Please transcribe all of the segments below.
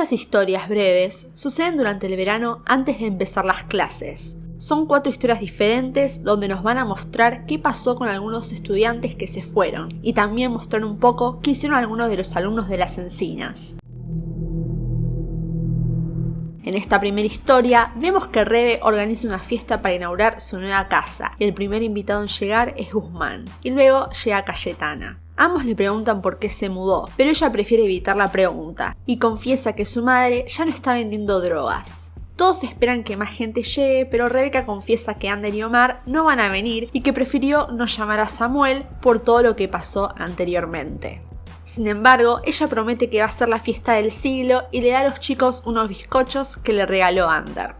Estas historias breves suceden durante el verano antes de empezar las clases. Son cuatro historias diferentes donde nos van a mostrar qué pasó con algunos estudiantes que se fueron y también mostrar un poco qué hicieron algunos de los alumnos de las encinas. En esta primera historia, vemos que Rebe organiza una fiesta para inaugurar su nueva casa y el primer invitado en llegar es Guzmán, y luego llega Cayetana. Ambos le preguntan por qué se mudó, pero ella prefiere evitar la pregunta y confiesa que su madre ya no está vendiendo drogas. Todos esperan que más gente llegue, pero Rebeca confiesa que Ander y Omar no van a venir y que prefirió no llamar a Samuel por todo lo que pasó anteriormente. Sin embargo, ella promete que va a ser la fiesta del siglo y le da a los chicos unos bizcochos que le regaló Ander.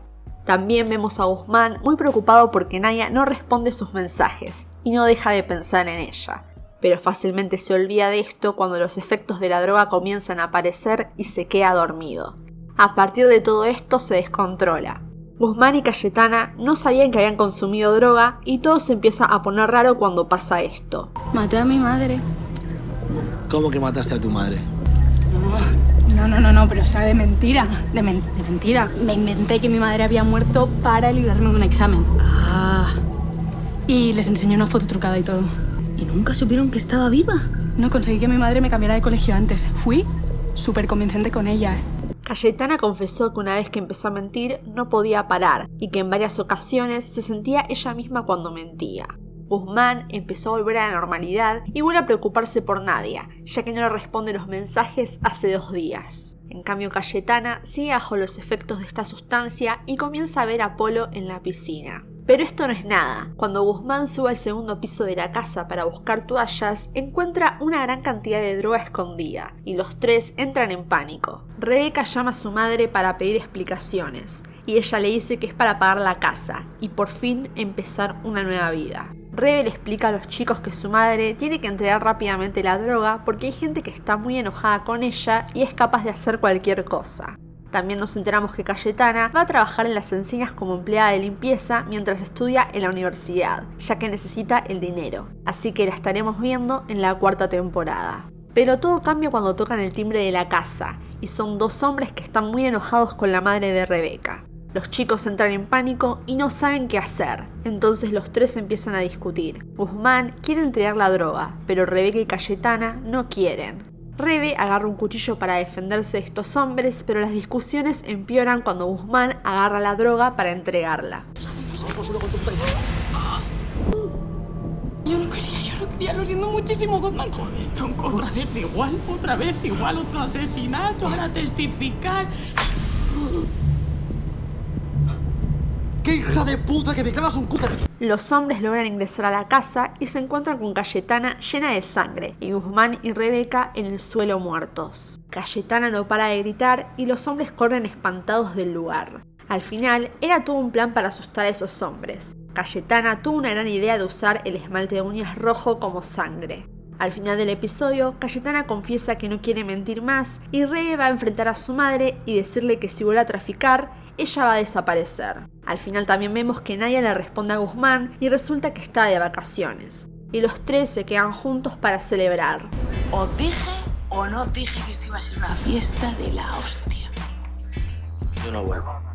También vemos a Guzmán muy preocupado porque Naya no responde sus mensajes y no deja de pensar en ella pero fácilmente se olvida de esto cuando los efectos de la droga comienzan a aparecer y se queda dormido. A partir de todo esto se descontrola. Guzmán y Cayetana no sabían que habían consumido droga y todo se empieza a poner raro cuando pasa esto. Maté a mi madre. ¿Cómo que mataste a tu madre? No, no, no, no, pero o sea, de mentira, de, de mentira. Me inventé que mi madre había muerto para librarme de un examen. Ah. Y les enseñé una foto trucada y todo. ¿Y nunca supieron que estaba viva? No conseguí que mi madre me cambiara de colegio antes. Fui súper convincente con ella. Cayetana confesó que una vez que empezó a mentir no podía parar y que en varias ocasiones se sentía ella misma cuando mentía. Guzmán empezó a volver a la normalidad y vuelve a preocuparse por Nadia, ya que no le responde los mensajes hace dos días. En cambio, Cayetana sigue bajo los efectos de esta sustancia y comienza a ver a Polo en la piscina. Pero esto no es nada. Cuando Guzmán sube al segundo piso de la casa para buscar toallas, encuentra una gran cantidad de droga escondida, y los tres entran en pánico. Rebeca llama a su madre para pedir explicaciones, y ella le dice que es para pagar la casa, y por fin empezar una nueva vida. Rebe le explica a los chicos que su madre tiene que entregar rápidamente la droga porque hay gente que está muy enojada con ella y es capaz de hacer cualquier cosa. También nos enteramos que Cayetana va a trabajar en las encinas como empleada de limpieza mientras estudia en la universidad, ya que necesita el dinero. Así que la estaremos viendo en la cuarta temporada. Pero todo cambia cuando tocan el timbre de la casa, y son dos hombres que están muy enojados con la madre de Rebeca. Los chicos entran en pánico y no saben qué hacer, entonces los tres empiezan a discutir. Guzmán quiere entregar la droga, pero Rebeca y Cayetana no quieren. Rebe agarra un cuchillo para defenderse de estos hombres, pero las discusiones empeoran cuando Guzmán agarra la droga para entregarla. Yo no quería, yo no quería, lo siento muchísimo, Guzmán. Joder, tronco, otra vez igual, otra vez igual, otro asesinato, ahora testificar. ¡Qué hija de puta que me clavas un! Los hombres logran ingresar a la casa y se encuentran con Cayetana llena de sangre y Guzmán y Rebeca en el suelo muertos. Cayetana no para de gritar y los hombres corren espantados del lugar. Al final, era todo un plan para asustar a esos hombres. Cayetana tuvo una gran idea de usar el esmalte de uñas rojo como sangre. Al final del episodio, Cayetana confiesa que no quiere mentir más y Rebe va a enfrentar a su madre y decirle que si vuelve a traficar, ella va a desaparecer. Al final también vemos que Nadia le responde a Guzmán y resulta que está de vacaciones. Y los tres se quedan juntos para celebrar. ¿Os dije o no dije que esto iba a ser una fiesta de la hostia? Yo no vuelvo.